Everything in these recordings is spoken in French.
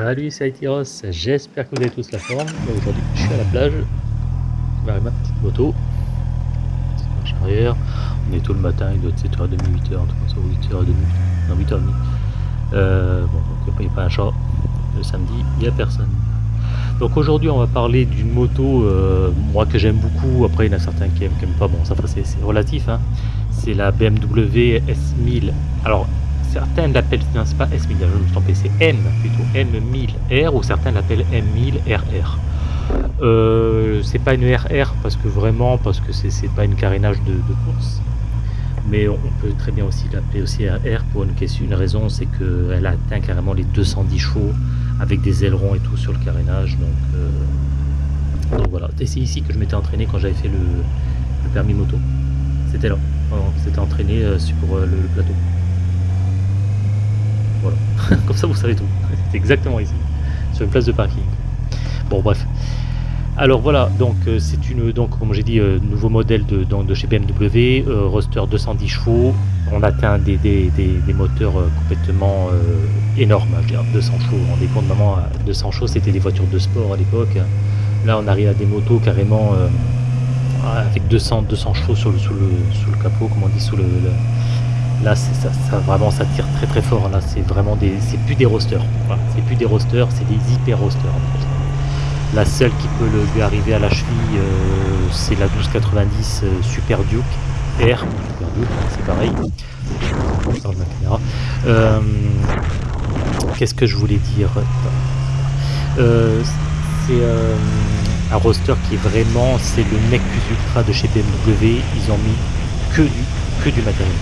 Salut, c'est Aitiros, j'espère que vous avez tous la forme. Aujourd'hui, je suis à la plage, je ma petite moto. On est tôt le matin, il doit être 7h30, 8h, en tout cas, 8h30, non 8h30. Euh, bon, donc il n'y a pas un chat. Le samedi, il n'y a personne. Donc aujourd'hui, on va parler d'une moto, euh, moi que j'aime beaucoup. Après, il y en a certains qui n'aiment pas. Bon, ça c'est relatif. Hein. C'est la BMW S1000. Alors, certains l'appellent, non c'est pas S1000, je me trompé, c'est M plutôt, M1000R ou certains l'appellent M1000RR. Euh, c'est pas une RR parce que vraiment, parce que c'est pas une carénage de, course, mais on peut très bien aussi l'appeler aussi RR pour une, question, une raison, c'est qu'elle atteint carrément les 210 chevaux avec des ailerons et tout sur le carénage, donc, euh, voilà. c'est ici que je m'étais entraîné quand j'avais fait le, permis moto. C'était là, c'était entraîné euh, sur le plateau. Comme ça, vous savez tout. C'est exactement ici, sur une place de parking. Bon, bref. Alors voilà, donc euh, c'est une, donc comme j'ai dit, euh, nouveau modèle de, de chez BMW, euh, roster 210 chevaux. On atteint des, des, des, moteurs complètement énormes, 200 chevaux. On rendez compte, maman, 200 chevaux, c'était des voitures de sport à l'époque. Là, on arrive à des motos carrément avec 200, 200 chevaux sur le, sous, le, sous le capot, comme on dit, sous le Là, ça, ça, vraiment, ça tire très très fort. Là, c'est vraiment des, c'est plus des rosters. c'est plus des rosters, c'est des hyper rosters. La seule qui peut lui arriver à la cheville, euh, c'est la 1290 euh, Super Duke R. Super Duke, hein, c'est pareil. Euh, qu'est-ce que je voulais dire? C'est un roster qui est vraiment, c'est le plus ultra de chez BMW. Ils ont mis que du, que du matériel.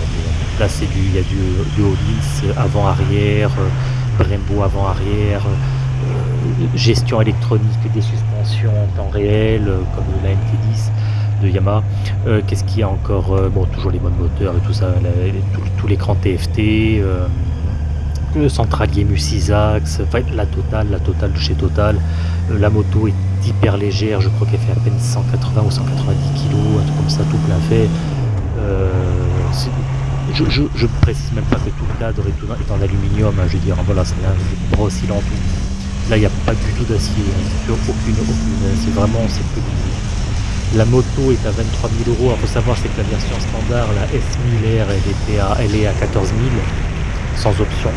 Là, c'est du, il y a du, du Hollins avant-arrière, euh, Brembo avant-arrière, euh, gestion électronique des suspensions en temps réel, euh, comme la MT10 de Yamaha. Qu'est-ce qu'il y a encore Bon, toujours les bonnes moteurs et tout ça, tout, l'écran TFT, le centralier Musisax, enfin, la totale, la totale de chez Total. la moto est hyper légère, je crois qu'elle fait à peine 180 ou 190 kg, un truc comme ça, tout plein fait. Je, précise même pas que tout le cadre est, est en aluminium, hein, je veux dire, voilà, c'est un gros tout. Là, il n'y a pas du tout d'acier, hein, aucune, aucune, c'est vraiment, c'est que La moto est à 23 000 euros, il faut savoir c'est que la version standard, la S1000R, elle, était à, elle est à 14 000, sans option.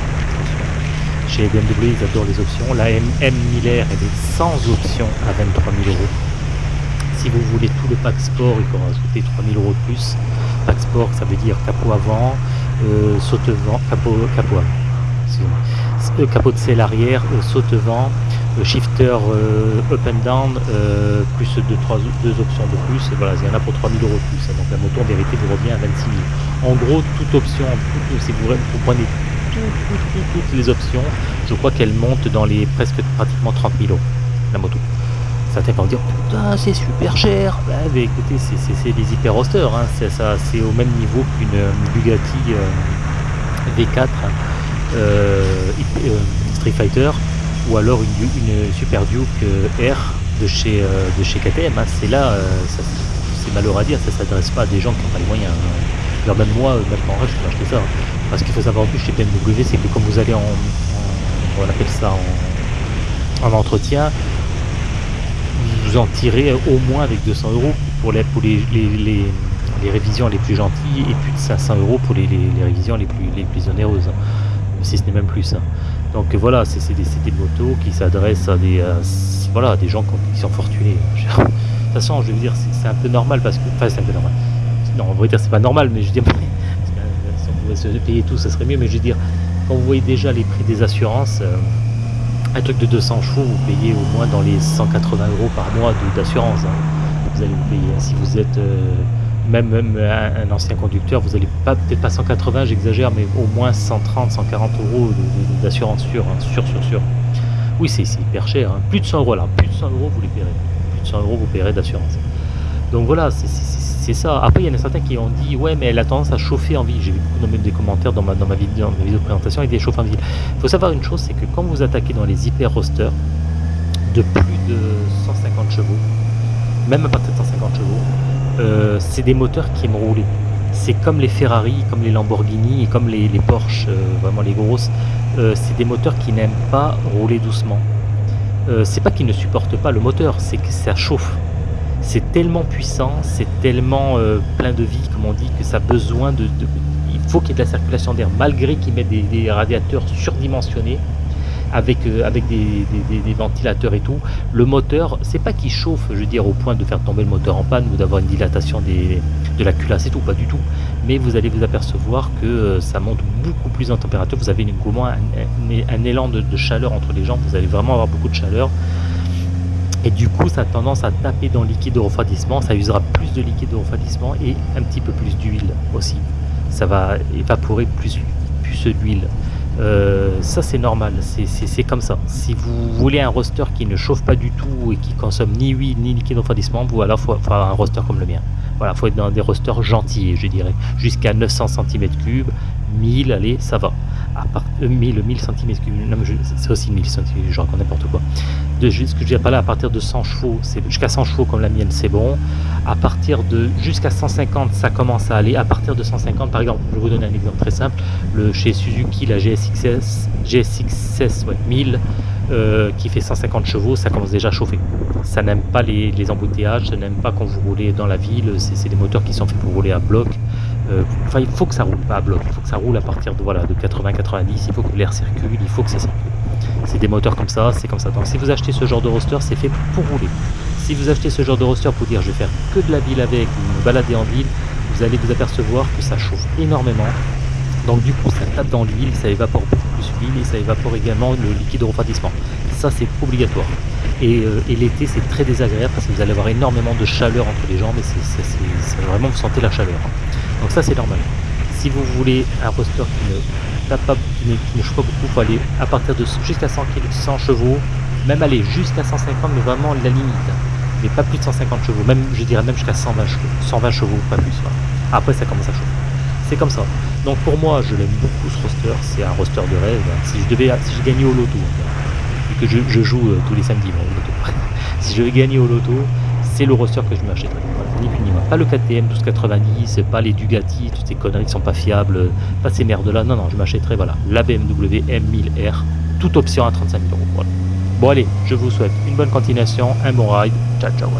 Chez BMW, ils adorent les options. La M1000R, elle est sans option à 23 000 euros. Si vous voulez tout le pack sport, il faut rajouter 3 000 euros de plus. Pack sport, ça veut dire capot avant, euh, saute-vent, capot, capot avant. capot de selle arrière, euh, saute-vent, euh, shifter up and down, plus deux, trois, deux options de plus. Voilà, il y en a pour 3000 euros de plus. Donc la moto en vérité vous revient à 26 000. En gros, toute option, si vous, prenez toutes les options, je crois qu'elle monte dans les presque pratiquement 30 000 euros, la moto. Certains vont dire putain c'est super cher. Bah, mais écoutez c'est des hyper rosters, hein. c'est au même niveau qu'une Bugatti euh, V4 euh, euh, Street Fighter ou alors une, Super Duke R de chez, de chez KTM. Hein. C'est là, c'est malheureux à dire, ça s'adresse pas à des gens qui n'ont pas les moyens. Hein. Alors même moi, même en rêve, je peux acheter ça. Parce qu'il faut savoir en plus chez BMW, c'est que comme vous allez en, on appelle ça en entretien, vous en tirez au moins avec 200 euros pour les, pour les, les, les, révisions les plus gentilles et plus de 500 euros pour les, révisions les plus, les plus onéreuses, hein. si ce n'est même plus. Hein. Donc voilà, c'est des, des, motos qui s'adressent à des, voilà, des gens qui sont fortunés. De toute façon, je veux dire, c'est un peu normal parce que. Enfin, c'est un peu normal. Non, on va dire c'est pas normal, mais je veux dire, si on pouvait se payer tout, ça serait mieux. Mais je veux dire, quand vous voyez déjà les prix des assurances, euh, un truc de 200 chevaux, vous payez au moins dans les 180 euros par mois d'assurance. Hein. Vous allez vous payer. Si vous êtes euh, même, même un, ancien conducteur, vous allez pas peut-être pas 180, j'exagère, mais au moins 130, 140 euros d'assurance sûre, hein, sûr, sûr, sûr. Oui, c'est hyper cher. Hein. Plus de 100 euros là, plus de 100 euros vous les paierez. Plus de 100 euros vous paierez d'assurance. Donc voilà, c'est c'est ça. Après, il y en a certains qui ont dit Ouais, mais elle a tendance à chauffer en ville. J'ai vu beaucoup de commentaires dans ma, dans ma, vidéo, dans ma vidéo de présentation avec des chauffes en ville. Il faut savoir une chose c'est que quand vous attaquez dans les hyper rosters de plus de 150 chevaux, même à partir de 150 chevaux, euh, c'est des moteurs qui aiment rouler. c'est comme les Ferrari, comme les Lamborghini comme les, Porsche, euh, vraiment les grosses. Euh, c'est des moteurs qui n'aiment pas rouler doucement. C'est pas qu'ils ne supportent pas le moteur, c'est que ça chauffe. C'est tellement puissant, c'est tellement plein de vie, comme on dit, que ça a besoin de. il faut qu'il y ait de la circulation d'air, malgré qu'ils mettent des, radiateurs surdimensionnés avec, euh, avec des, ventilateurs et tout. Le moteur, c'est pas qu'il chauffe, je veux dire, au point de faire tomber le moteur en panne ou d'avoir une dilatation des, de la culasse et tout, pas du tout. Mais vous allez vous apercevoir que euh, ça monte beaucoup plus en température. Vous avez une, un, un, élan de, chaleur entre les jambes, vous allez vraiment avoir beaucoup de chaleur. Et du coup, ça a tendance à taper dans le liquide de refroidissement, ça usera plus de liquide de refroidissement et un petit peu plus d'huile aussi. Ça va évaporer plus, plus d'huile. Euh, ça c'est normal, c'est comme ça. Si vous voulez un roster qui ne chauffe pas du tout et qui consomme ni huile ni liquide refroidissement, vous alors faut avoir un roster comme le mien. Voilà, faut être dans des rosters gentils, je dirais, jusqu'à 900 cm3, 1000, allez, ça va à part, 1000, 1000 cm3, c'est aussi 1000 cm3, je raconte n'importe quoi. De, ce que je pas là, à partir de 100 chevaux, jusqu'à 100 chevaux comme la mienne, c'est bon. À partir de jusqu'à 150, ça commence à aller. À partir de 150, par exemple, je vais vous donner un exemple très simple. Le, chez Suzuki, la GSXS, GSXS 1000, euh, qui fait 150 chevaux, ça commence déjà à chauffer. Ça n'aime pas les, embouteillages, ça n'aime pas quand vous roulez dans la ville, c'est des moteurs qui sont faits pour rouler à bloc. Euh, enfin, il faut que ça roule, pas à bloc, il faut que ça roule à partir de, voilà, de 80-90, il faut que l'air circule, il faut que ça circule. C'est des moteurs comme ça, c'est comme ça. Donc si vous achetez ce genre de roster, c'est fait pour rouler. Si vous achetez ce genre de roster pour dire je vais faire que de la ville avec, ou me balader en ville, vous allez vous apercevoir que ça chauffe énormément. Donc du coup ça tape dans l'huile, ça évapore beaucoup et ça évapore également le liquide de refroidissement. Ça c'est obligatoire. Et, euh, et l'été c'est très désagréable parce que vous allez avoir énormément de chaleur entre les jambes et c'est vraiment vous sentez la chaleur. Donc ça c'est normal. Si vous voulez un roster qui ne tape pas, qui ne, chauffe pas beaucoup, il faut aller à partir de jusqu'à 100, 100 chevaux, même aller jusqu'à 150, mais vraiment la limite. Mais pas plus de 150 chevaux, même je dirais même jusqu'à 120 chevaux, 120 chevaux, pas plus. Après ça commence à chauffer. C'est comme ça. Donc pour moi, je l'aime beaucoup ce roster, c'est un roster de rêve. Si je devais, si je gagnais au loto, vu que je, joue euh, tous les samedis, loto. si je gagner au loto, c'est le roster que je m'achèterais. ni plus ni moins. Pas le KTM 1290, pas les Dugati, toutes ces conneries qui sont pas fiables, pas ces merdes là. Non, non, je m'achèterais voilà, la BMW M1000R, toute option à 35 000 euros. Bon allez, je vous souhaite une bonne continuation, un bon ride. Ciao, ciao.